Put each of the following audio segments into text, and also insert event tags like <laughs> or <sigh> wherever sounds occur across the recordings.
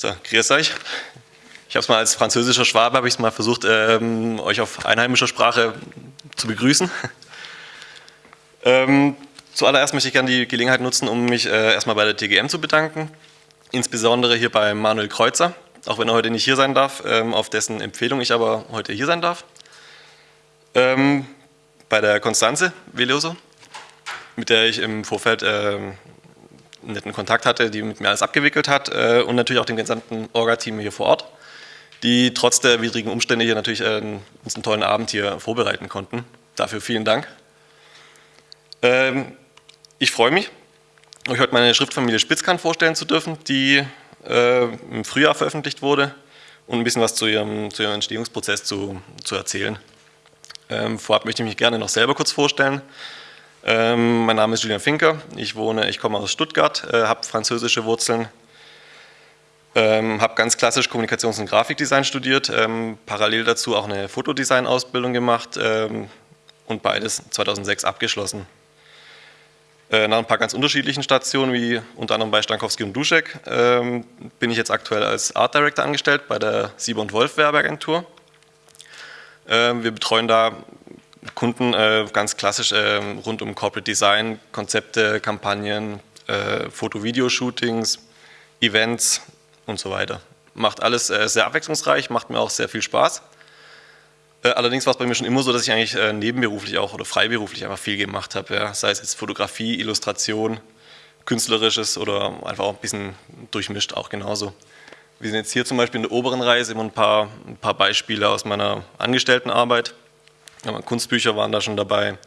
So, grüß euch. Ich habe es mal als französischer Schwabe, habe mal versucht, ähm, euch auf einheimischer Sprache zu begrüßen. ähm, zuallererst möchte ich gerne die Gelegenheit nutzen, um mich äh, erstmal bei der TGM zu bedanken. Insbesondere hier bei Manuel Kreuzer, auch wenn er heute nicht hier sein darf, ähm, auf dessen Empfehlung ich aber heute hier sein darf. Ähm, bei der Konstanze Veloso, mit der ich im Vorfeld ähm, netten Kontakt hatte, die mit mir alles abgewickelt hat äh, und natürlich auch dem gesamten Orga-Team hier vor Ort, die trotz der widrigen Umstände hier natürlich äh, uns einen tollen Abend hier vorbereiten konnten. Dafür vielen Dank. Ähm, ich freue mich, euch heute meine Schriftfamilie Spitzkant vorstellen zu dürfen, die äh, im Frühjahr veröffentlicht wurde und ein bisschen was zu ihrem, zu ihrem Entstehungsprozess zu, zu erzählen. Ähm, vorab möchte ich mich gerne noch selber kurz vorstellen. Ähm, mein Name ist Julian Finker, ich wohne, ich komme aus Stuttgart, äh, habe französische Wurzeln, ähm, habe ganz klassisch Kommunikations- und Grafikdesign studiert, ähm, parallel dazu auch eine Fotodesign-Ausbildung gemacht ähm, und beides 2006 abgeschlossen. Äh, nach ein paar ganz unterschiedlichen Stationen, wie unter anderem bei Stankowski und Duschek, ähm, bin ich jetzt aktuell als Art Director angestellt bei der Sieber und Wolf Werbeagentur. Ähm, wir betreuen da Kunden äh, ganz klassisch äh, rund um Corporate Design, Konzepte, Kampagnen, äh, Foto-Video-Shootings, Events und so weiter. Macht alles äh, sehr abwechslungsreich, macht mir auch sehr viel Spaß. Äh, allerdings war es bei mir schon immer so, dass ich eigentlich äh, nebenberuflich auch oder freiberuflich einfach viel gemacht habe. Ja. Sei es jetzt Fotografie, Illustration, Künstlerisches oder einfach auch ein bisschen durchmischt auch genauso. Wir sind jetzt hier zum Beispiel in der oberen Reihe, immer ein paar, ein paar Beispiele aus meiner Angestelltenarbeit. Kunstbücher waren da schon dabei,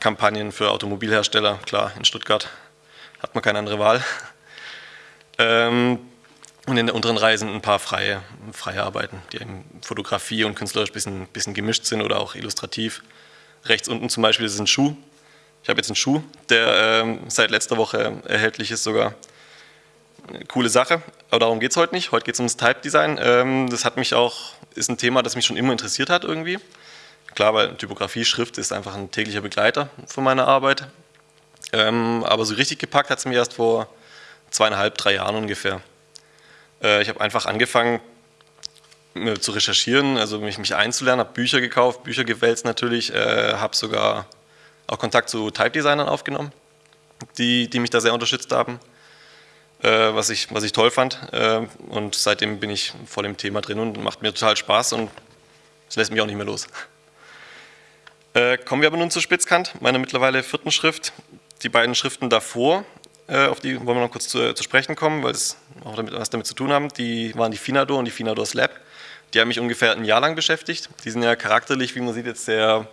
Kampagnen für Automobilhersteller, klar, in Stuttgart hat man keine andere Wahl. <laughs> Ähm, und in der unteren Reihe sind ein paar freie, freie Arbeiten, die in Fotografie und künstlerisch ein bisschen, bisschen gemischt sind oder auch illustrativ. Rechts unten zum Beispiel ist ein Schuh. Ich habe jetzt einen Schuh, der ähm, seit letzter Woche erhältlich ist sogar. Eine coole Sache, aber darum geht es heute nicht. Heute geht es ums Type Design. Ähm, das hat mich auch, ist ein Thema, das mich schon immer interessiert hat irgendwie. Klar, weil Typografie, Schrift ist einfach ein täglicher Begleiter von meiner Arbeit. Ähm, aber so richtig gepackt hat es mir erst vor zweieinhalb, drei Jahren ungefähr. Äh, ich habe einfach angefangen äh, zu recherchieren, also mich, mich einzulernen, habe Bücher gekauft, Bücher gewälzt natürlich, äh, habe sogar auch Kontakt zu Type-Designern aufgenommen, die, die mich da sehr unterstützt haben, äh, was, ich, was ich toll fand. Äh, und seitdem bin ich voll im Thema drin und macht mir total Spaß und es lässt mich auch nicht mehr los. Äh, kommen wir aber nun zur Spitzkant, meiner mittlerweile vierten Schrift. Die beiden Schriften davor, äh, auf die wollen wir noch kurz zu, zu sprechen kommen, weil es auch damit, was damit zu tun haben, die waren die Finador und die Finador Slab. Die haben mich ungefähr ein Jahr lang beschäftigt. Die sind ja charakterlich, wie man sieht, jetzt sehr,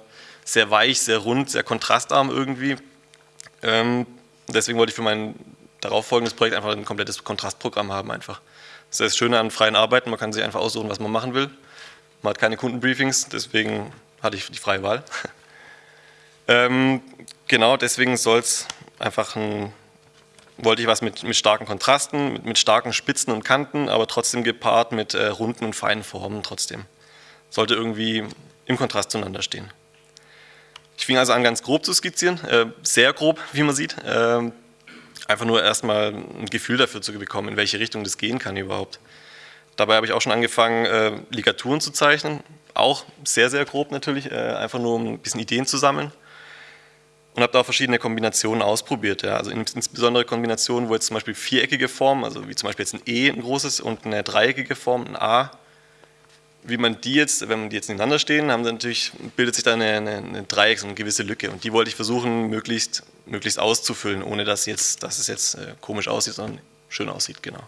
sehr weich, sehr rund, sehr kontrastarm irgendwie. Ähm, deswegen wollte ich für mein darauffolgendes Projekt einfach ein komplettes Kontrastprogramm haben einfach. Das ist das Schöne an freien Arbeiten, man kann sich einfach aussuchen, was man machen will. Man hat keine Kundenbriefings, deswegen hatte ich die freie Wahl. <laughs> ähm, genau, deswegen soll es einfach ein, wollte ich was mit, mit starken Kontrasten, mit, mit, starken Spitzen und Kanten, aber trotzdem gepaart mit äh, runden und feinen Formen trotzdem. Sollte irgendwie im Kontrast zueinander stehen. Ich fing also an, ganz grob zu skizzieren, äh, sehr grob, wie man sieht. Äh, einfach nur erstmal ein Gefühl dafür zu bekommen, in welche Richtung das gehen kann überhaupt. Dabei habe ich auch schon angefangen, äh, Ligaturen zu zeichnen, auch sehr, sehr grob natürlich, äh, einfach nur um ein bisschen Ideen zu sammeln. Und habe da auch verschiedene Kombinationen ausprobiert. Ja. Also insbesondere Kombinationen, wo jetzt zum Beispiel viereckige Formen, also wie zum Beispiel jetzt ein E, ein großes, und eine dreieckige Form, ein A, wie man die jetzt, wenn man die jetzt nebeneinander stehen, haben natürlich, bildet sich da eine, eine, eine Dreieck, so eine gewisse Lücke. Und die wollte ich versuchen, möglichst, möglichst auszufüllen, ohne dass, jetzt, dass es jetzt äh, komisch aussieht, sondern schön aussieht, genau.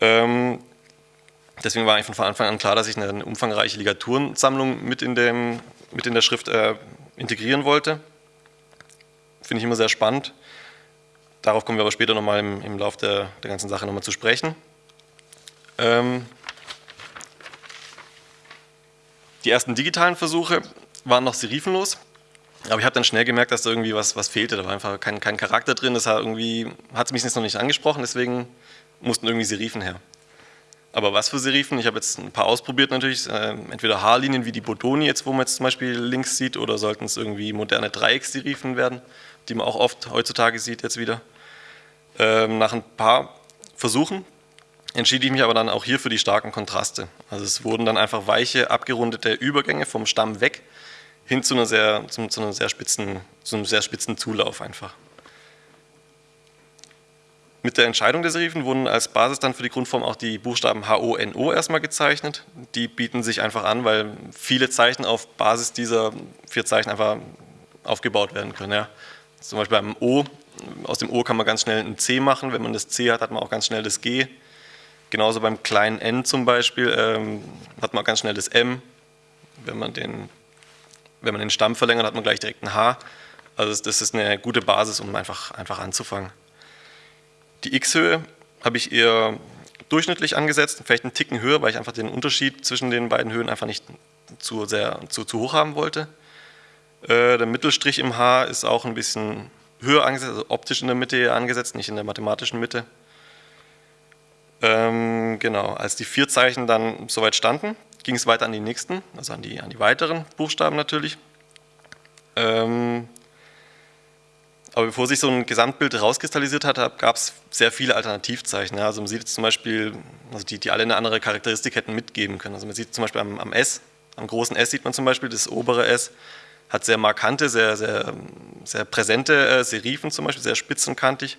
Ähm, Deswegen war eigentlich von Anfang an klar, dass ich eine umfangreiche Ligaturensammlung mit in, dem, mit in der Schrift äh, integrieren wollte. Finde ich immer sehr spannend. Darauf kommen wir aber später nochmal im, im Laufe der, der ganzen Sache nochmal zu sprechen. Ähm, die ersten digitalen Versuche waren noch serifenlos, aber ich habe dann schnell gemerkt, dass da irgendwie was, was fehlte. Da war einfach kein, kein Charakter drin, das hat es mich jetzt noch nicht angesprochen, deswegen mussten irgendwie Serifen her. Aber was für Serifen? Ich habe jetzt ein paar ausprobiert natürlich, äh, entweder Haarlinien wie die Bodoni jetzt, wo man jetzt zum Beispiel links sieht, oder sollten es irgendwie moderne Dreiecksserifen werden, die man auch oft heutzutage sieht jetzt wieder. Ähm, nach ein paar Versuchen entschied ich mich aber dann auch hier für die starken Kontraste. Also es wurden dann einfach weiche, abgerundete Übergänge vom Stamm weg hin zu, einer sehr, zu, zu, einer sehr spitzen, zu einem sehr spitzen Zulauf einfach. Mit der Entscheidung der Serifen wurden als Basis dann für die Grundform auch die Buchstaben H, O, N, O erstmal gezeichnet. Die bieten sich einfach an, weil viele Zeichen auf Basis dieser vier Zeichen einfach aufgebaut werden können. Ja. Zum Beispiel beim O, aus dem O kann man ganz schnell ein C machen. Wenn man das C hat, hat man auch ganz schnell das G. Genauso beim kleinen n zum Beispiel ähm, hat man ganz schnell das m. Wenn man, den, wenn man den Stamm verlängert, hat man gleich direkt ein h. Also das ist eine gute Basis, um einfach, einfach anzufangen. Die x-Höhe habe ich eher durchschnittlich angesetzt, vielleicht einen Ticken höher, weil ich einfach den Unterschied zwischen den beiden Höhen einfach nicht zu, sehr, zu, zu hoch haben wollte. Äh, der Mittelstrich im H ist auch ein bisschen höher angesetzt, also optisch in der Mitte angesetzt, nicht in der mathematischen Mitte. Ähm, genau, als die vier Zeichen dann soweit standen, ging es weiter an die nächsten, also an die, an die weiteren Buchstaben natürlich. Ähm, aber bevor sich so ein Gesamtbild herauskristallisiert hat, gab es sehr viele Alternativzeichen. Ja. Also man sieht zum Beispiel, also die, die alle eine andere Charakteristik hätten mitgeben können. Also man sieht zum Beispiel am, am S, am großen S sieht man zum Beispiel, das obere S hat sehr markante, sehr, sehr, sehr präsente äh, Serifen zum Beispiel, sehr spitzenkantig.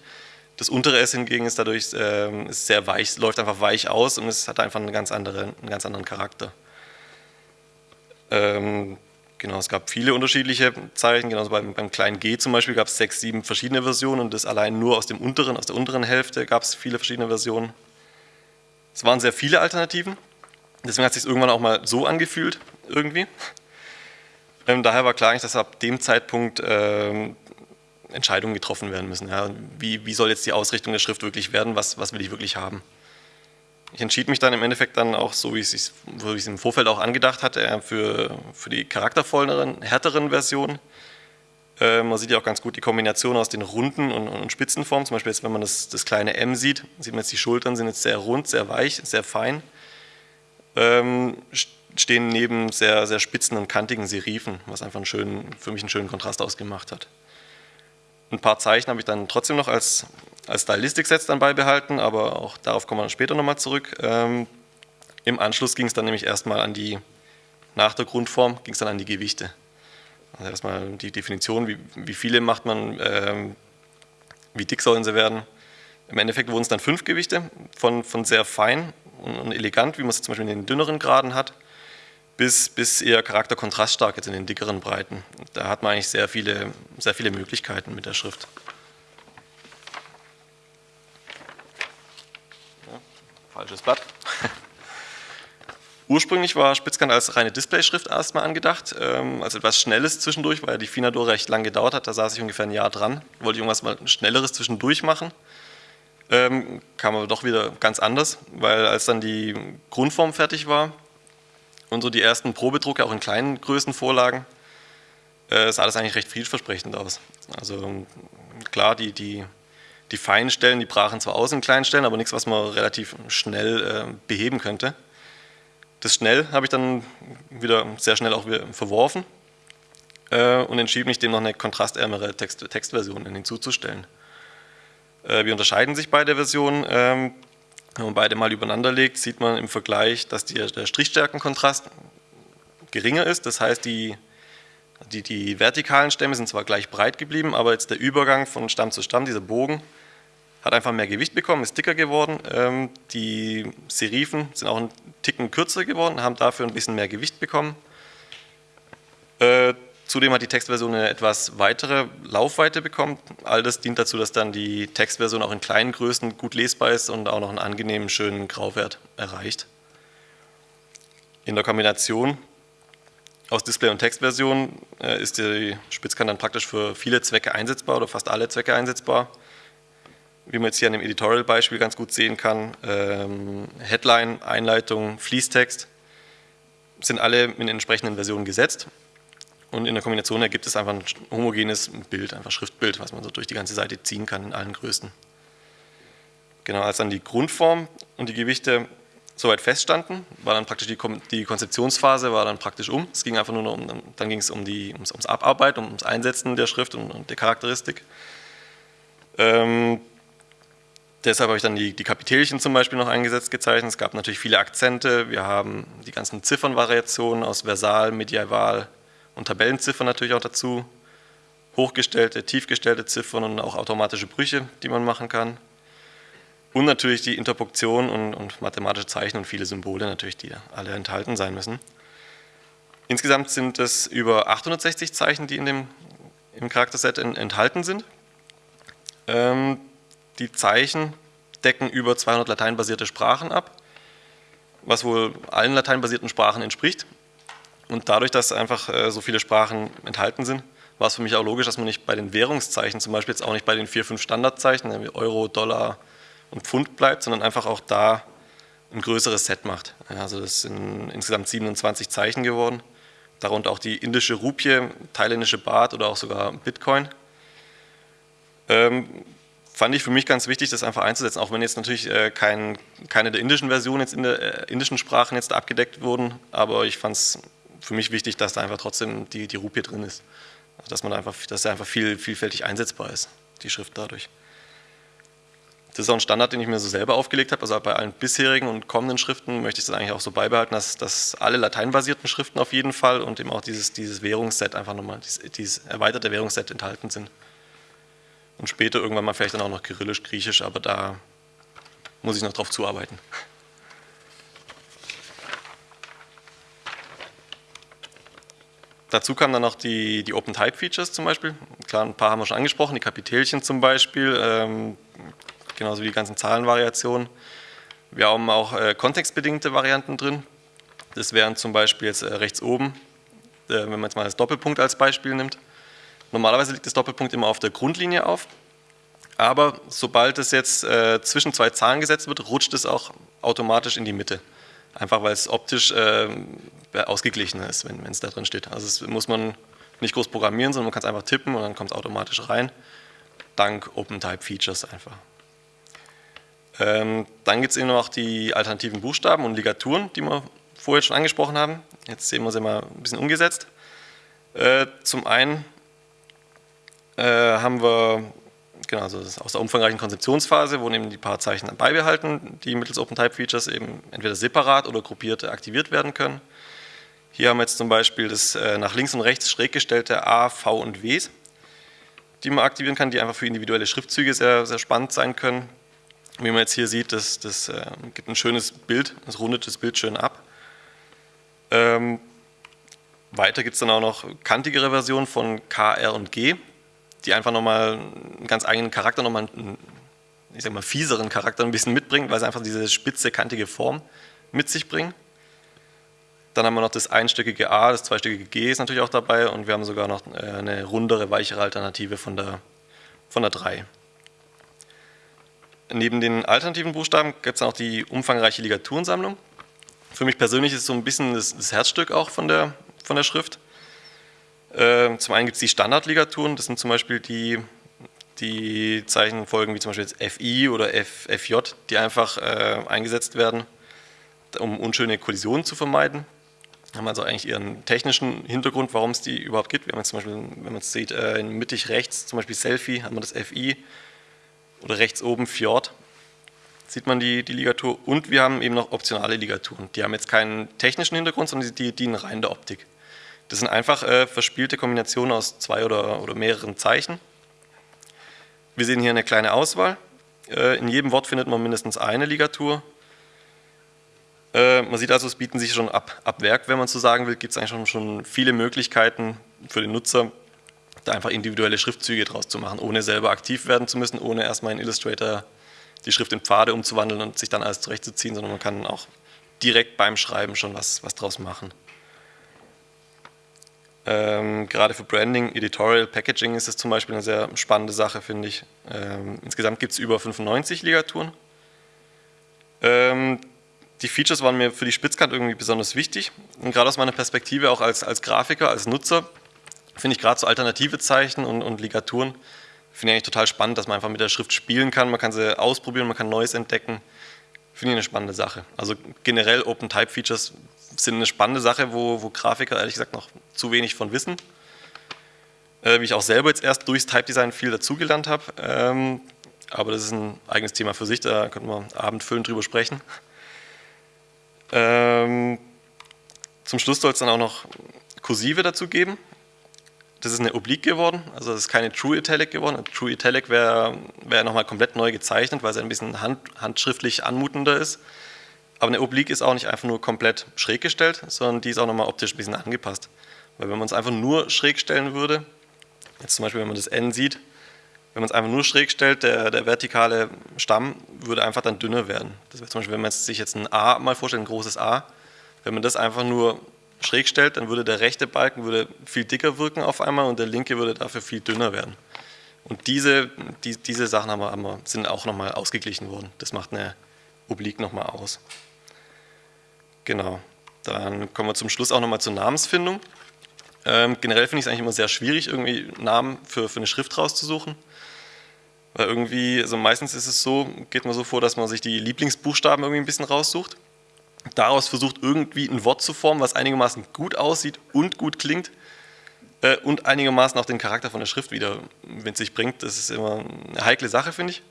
Das untere S hingegen ist dadurch äh, ist sehr weich, läuft einfach weich aus und es hat einfach einen ganz, andere, einen ganz anderen Charakter. Ähm, genau, es gab viele unterschiedliche Zeichen, genauso beim, beim kleinen g zum Beispiel gab es sechs, sieben verschiedene Versionen und das allein nur aus dem unteren, aus der unteren Hälfte gab es viele verschiedene Versionen. Es waren sehr viele Alternativen, deswegen hat es sich irgendwann auch mal so angefühlt, irgendwie. Ähm, daher war klar, dass ab dem Zeitpunkt ähm, Entscheidungen getroffen werden müssen. Ja. Wie, wie, soll jetzt die Ausrichtung der Schrift wirklich werden? Was, was will ich wirklich haben? Ich entschied mich dann im Endeffekt dann auch, so wie ich es im Vorfeld auch angedacht hatte, für, für die charaktervolleren, härteren Versionen. Äh, man sieht ja auch ganz gut die Kombination aus den runden und, und Spitzenformen. Zum Beispiel jetzt, wenn man das, das, kleine M sieht, sieht man jetzt die Schultern sind jetzt sehr rund, sehr weich, sehr fein. Ähm, stehen neben sehr, sehr spitzen und kantigen Serifen, was einfach einen schönen, für mich einen schönen Kontrast ausgemacht hat. Ein paar Zeichen habe ich dann trotzdem noch als, als Stylistik-Sets dann beibehalten, aber auch darauf kommen wir später nochmal zurück. Ähm, Im Anschluss ging es dann nämlich erstmal an die, nach der Grundform ging es dann an die Gewichte. Also erstmal die Definition, wie, wie viele macht man, ähm, wie dick sollen sie werden. Im Endeffekt wurden es dann fünf Gewichte, von, von sehr fein und, und elegant, wie man es zum Beispiel in den dünneren Graden hat, bis, bis eher charakterkontraststark jetzt in den dickeren Breiten. Da hat man eigentlich sehr viele, sehr viele Möglichkeiten mit der Schrift. Ja, falsches Blatt. <laughs> Ursprünglich war Spitzkant als reine Displayschrift erstmal angedacht, ähm, als etwas Schnelles zwischendurch, weil die Finador recht lang gedauert hat, da saß ich ungefähr ein Jahr dran, wollte irgendwas mal Schnelleres zwischendurch machen. Ähm, kam aber doch wieder ganz anders, weil als dann die Grundform fertig war, und so die ersten Probedrucke auch in kleinen Größen vorlagen, äh, sah das eigentlich recht vielversprechend aus. Also klar, die, die, die feinen Stellen, die brachen zwar aus in kleinen Stellen, aber nichts, was man relativ schnell äh, beheben könnte. Das schnell habe ich dann wieder sehr schnell auch wieder verworfen äh, und entschieden mich dem noch eine kontrastärmere Text, Textversion hinzuzustellen. Äh, wie unterscheiden sich beide Versionen? Ähm, wenn man beide mal übereinander legt, sieht man im Vergleich, dass die, der Strichstärkenkontrast geringer ist. Das heißt, die, die, die, vertikalen Stämme sind zwar gleich breit geblieben, aber jetzt der Übergang von Stamm zu Stamm, dieser Bogen, hat einfach mehr Gewicht bekommen, ist dicker geworden. Ähm, die Serifen sind auch einen Ticken kürzer geworden, haben dafür ein bisschen mehr Gewicht bekommen. Zudem hat die Textversion eine etwas weitere Laufweite bekommen. All das dient dazu, dass dann die Textversion auch in kleinen Größen gut lesbar ist und auch noch einen angenehmen, schönen Grauwert erreicht. In der Kombination aus Display- und Textversion äh, ist die Spitzkante dann praktisch für viele Zwecke einsetzbar oder fast alle Zwecke einsetzbar. Wie man jetzt hier an dem Editorial-Beispiel ganz gut sehen kann, ähm, Headline, Einleitung, Fließtext sind alle in entsprechenden Versionen gesetzt und in der Kombination ergibt es einfach ein homogenes Bild, einfach Schriftbild, was man so durch die ganze Seite ziehen kann in allen Größen. Genau, als dann die Grundform und die Gewichte soweit feststanden, war dann praktisch die, die Konzeptionsphase war dann praktisch um. Es ging einfach nur noch um, dann ging es um die, ums, ums Abarbeiten, ums Einsetzen der Schrift und, und der Charakteristik. Ähm, Deshalb habe ich dann die, die Kapitelchen zum Beispiel noch eingesetzt gezeichnet. Es gab natürlich viele Akzente. Wir haben die ganzen Ziffernvariationen aus Versal, Medieval und Tabellenziffern natürlich auch dazu. Hochgestellte, tiefgestellte Ziffern und auch automatische Brüche, die man machen kann. Und natürlich die Interpunktion und, und mathematische Zeichen und viele Symbole natürlich, die alle enthalten sein müssen. Insgesamt sind es über 860 Zeichen, die in dem, im Charakterset in, enthalten sind. Ähm, die Zeichen decken über 200 lateinbasierte Sprachen ab, was wohl allen lateinbasierten Sprachen entspricht. Und dadurch, dass einfach äh, so viele Sprachen enthalten sind, war es für mich auch logisch, dass man nicht bei den Währungszeichen, zum Beispiel jetzt auch nicht bei den vier, fünf Standardzeichen, wie Euro, Dollar und Pfund bleibt, sondern einfach auch da ein größeres Set macht. Also das sind insgesamt 27 Zeichen geworden, darunter auch die indische Rupie, thailändische Baht oder auch sogar Bitcoin. Ähm, fand ich für mich ganz wichtig, das einfach einzusetzen, auch wenn jetzt natürlich äh, kein, keine der indischen Versionen jetzt in der äh, indischen Sprachen jetzt abgedeckt wurden, aber ich fand es für mich wichtig, dass da einfach trotzdem die, die Rupie drin ist. Also dass man einfach, dass er einfach viel, vielfältig einsetzbar ist, die Schrift dadurch. Das ist auch ein Standard, den ich mir so selber aufgelegt habe. Also bei allen bisherigen und kommenden Schriften möchte ich das eigentlich auch so beibehalten, dass, dass alle lateinbasierten Schriften auf jeden Fall und eben auch dieses, dieses Währungsset einfach nochmal, dieses, dieses erweiterte Währungsset enthalten sind. Und später irgendwann mal vielleicht dann auch noch Kyrillisch, Griechisch, aber da muss ich noch drauf zuarbeiten. Dazu kamen dann noch die, die Open-Type-Features zum Beispiel. Klar, ein paar haben wir schon angesprochen, die Kapitelchen zum Beispiel, ähm, genauso wie die ganzen Zahlenvariationen. Wir haben auch äh, kontextbedingte Varianten drin. Das wären zum Beispiel jetzt äh, rechts oben, äh, wenn man jetzt mal das Doppelpunkt als Beispiel nimmt. Normalerweise liegt das Doppelpunkt immer auf der Grundlinie auf, aber sobald es jetzt äh, zwischen zwei Zahlen gesetzt wird, rutscht es auch automatisch in die Mitte. Einfach weil es optisch äh, ausgeglichen ist, wenn es da drin steht. Also das muss man nicht groß programmieren, sondern man kann es einfach tippen und dann kommt es automatisch rein, dank OpenType-Features einfach. Ähm, dann gibt es eben noch die alternativen Buchstaben und Ligaturen, die wir vorher schon angesprochen haben. Jetzt sehen wir sie mal ein bisschen umgesetzt. Äh, zum einen äh, haben wir, genau, also aus der umfangreichen Konzeptionsphase wurden eben die paar Zeichen beibehalten, die mittels OpenType-Features eben entweder separat oder gruppiert aktiviert werden können. Hier haben wir jetzt zum Beispiel das äh, nach links und rechts schräg gestellte A, V und W, die man aktivieren kann, die einfach für individuelle Schriftzüge sehr, sehr spannend sein können. Wie man jetzt hier sieht, das, das äh, gibt ein schönes Bild, das rundet das Bild schön ab. Ähm, weiter gibt es dann auch noch kantigere Versionen von K, R und G die einfach nochmal einen ganz eigenen Charakter, nochmal einen, ich sag mal, fieseren Charakter ein bisschen mitbringen, weil sie einfach diese spitze, kantige Form mit sich bringen. Dann haben wir noch das einstöckige A, das zweistöckige G ist natürlich auch dabei und wir haben sogar noch äh, eine rundere, weichere Alternative von der, von der 3. Neben den alternativen Buchstaben gibt es auch die umfangreiche Ligaturensammlung. Für mich persönlich ist es so ein bisschen das, das Herzstück auch von der, von der Schrift. Ähm, zum einen gibt es die Standardligaturen, das sind zum Beispiel die, die Zeichenfolgen wie zum Beispiel jetzt FI oder F, FJ, die einfach äh, eingesetzt werden, um unschöne Kollisionen zu vermeiden. Haben also eigentlich ihren technischen Hintergrund, warum es die überhaupt gibt. Wenn man zum Beispiel, wenn man es sieht, äh, mittig rechts, zum Beispiel Selfie, haben wir das FI oder rechts oben Fjord, sieht man die, die Ligatur. Und wir haben eben noch optionale Ligaturen. Die haben jetzt keinen technischen Hintergrund, sondern die dienen rein der Optik. Das sind einfach äh, verspielte Kombinationen aus zwei oder, oder mehreren Zeichen. Wir sehen hier eine kleine Auswahl. Äh, in jedem Wort findet man mindestens eine Ligatur. Äh, man sieht also, es bieten sich schon ab, ab Werk, wenn man so sagen will, gibt es eigentlich schon, schon viele Möglichkeiten für den Nutzer, da einfach individuelle Schriftzüge draus zu machen, ohne selber aktiv werden zu müssen, ohne erstmal in Illustrator die Schrift in Pfade umzuwandeln und sich dann alles zurechtzuziehen, sondern man kann auch direkt beim Schreiben schon was, was draus machen. Ähm, gerade für Branding, Editorial, Packaging ist es zum Beispiel eine sehr spannende Sache, finde ich. Ähm, insgesamt gibt es über 95 Ligaturen. Ähm, die Features waren mir für die Spitzkante irgendwie besonders wichtig. Und gerade aus meiner Perspektive, auch als, als Grafiker, als Nutzer, finde ich gerade so alternative Zeichen und, und Ligaturen, finde ich eigentlich total spannend, dass man einfach mit der Schrift spielen kann. Man kann sie ausprobieren, man kann Neues entdecken. Finde ich eine spannende Sache. Also generell Open Type Features sind eine spannende Sache, wo, wo Grafiker ehrlich gesagt noch zu wenig von wissen. Äh, wie ich auch selber jetzt erst durchs Type Design viel dazugelernt habe. Ähm, aber das ist ein eigenes Thema für sich, da könnten wir abendfüllend drüber sprechen. Ähm, zum Schluss soll es dann auch noch Kursive dazu geben. Das ist eine Oblique geworden, also das ist keine True Italic geworden. True Italic wäre wär nochmal komplett neu gezeichnet, weil es ein bisschen hand, handschriftlich anmutender ist. Aber eine Oblique ist auch nicht einfach nur komplett schräg gestellt, sondern die ist auch nochmal optisch ein bisschen angepasst. Weil wenn man es einfach nur schräg stellen würde, jetzt zum Beispiel wenn man das N sieht, wenn man es einfach nur schräg stellt, der, der vertikale Stamm würde einfach dann dünner werden. Das wäre zum Beispiel, wenn man sich jetzt ein A mal vorstellt, ein großes A, wenn man das einfach nur schräg stellt, dann würde der rechte Balken würde viel dicker wirken auf einmal und der linke würde dafür viel dünner werden. Und diese, die, diese Sachen haben wir, haben wir, sind auch nochmal ausgeglichen worden. Das macht eine Oblique nochmal aus. Genau. Dann kommen wir zum Schluss auch nochmal zur Namensfindung. Ähm, generell finde ich es eigentlich immer sehr schwierig, irgendwie Namen für, für eine Schrift rauszusuchen. Weil irgendwie, also meistens ist es so, geht man so vor, dass man sich die Lieblingsbuchstaben irgendwie ein bisschen raussucht daraus versucht, irgendwie ein Wort zu formen, was einigermaßen gut aussieht und gut klingt äh, und einigermaßen auch den Charakter von der Schrift wieder mit sich bringt. Das ist immer eine heikle Sache, finde ich.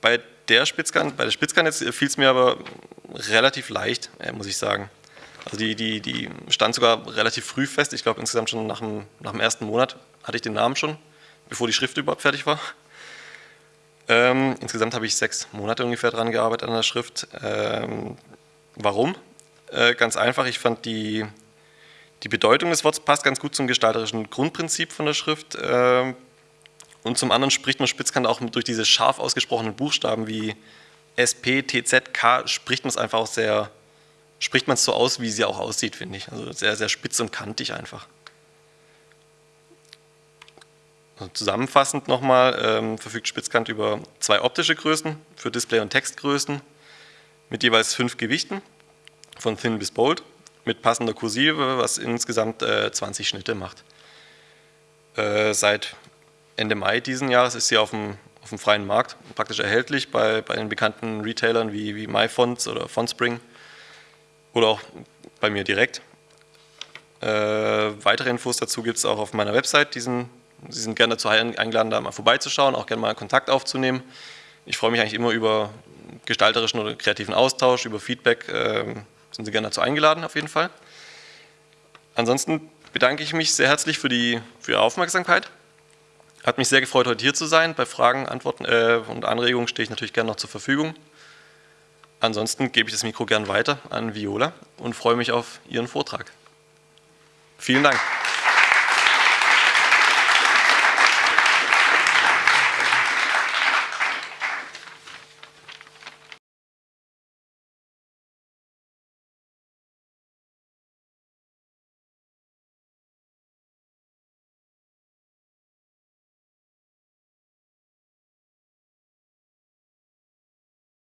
Bei der Spitzkant, bei der Spitzkant jetzt fiel es mir aber relativ leicht, äh, muss ich sagen. Also die, die, die stand sogar relativ früh fest. Ich glaube insgesamt schon nach dem, nach dem ersten Monat hatte ich den Namen schon, bevor die Schrift überhaupt fertig war. Ähm, insgesamt habe ich sechs Monate ungefähr dran gearbeitet an der Schrift. Ähm, Warum? Äh, ganz einfach, ich fand die, die Bedeutung des Wortes passt ganz gut zum gestalterischen Grundprinzip von der Schrift. Äh, und zum anderen spricht man Spitzkante auch durch diese scharf ausgesprochenen Buchstaben wie SP, TZ, K, spricht man es einfach auch sehr, spricht man es so aus, wie sie auch aussieht, finde ich. Also sehr, sehr spitz und kantig einfach. Also zusammenfassend nochmal ähm, verfügt Spitzkant über zwei optische Größen für Display- und Textgrößen mit jeweils fünf Gewichten, von Thin bis Bold, mit passender Kursive, was insgesamt äh, 20 Schnitte macht. Äh, seit Ende Mai diesen Jahres ist sie auf dem, auf dem freien Markt praktisch erhältlich bei, bei den bekannten Retailern wie, wie MyFonts oder Fontspring oder auch bei mir direkt. Äh, weitere Infos dazu gibt es auch auf meiner Website. Diesen, Sie sind gerne dazu eingeladen, da mal vorbeizuschauen, auch gerne mal Kontakt aufzunehmen. Ich freue mich eigentlich immer über, gestalterischen oder kreativen Austausch, über Feedback ähm, sind Sie gerne dazu eingeladen, auf jeden Fall. Ansonsten bedanke ich mich sehr herzlich für, die, für Ihre Aufmerksamkeit. Hat mich sehr gefreut, heute hier zu sein. Bei Fragen, Antworten äh, und Anregungen stehe ich natürlich gerne noch zur Verfügung. Ansonsten gebe ich das Mikro gern weiter an Viola und freue mich auf Ihren Vortrag. Vielen Dank.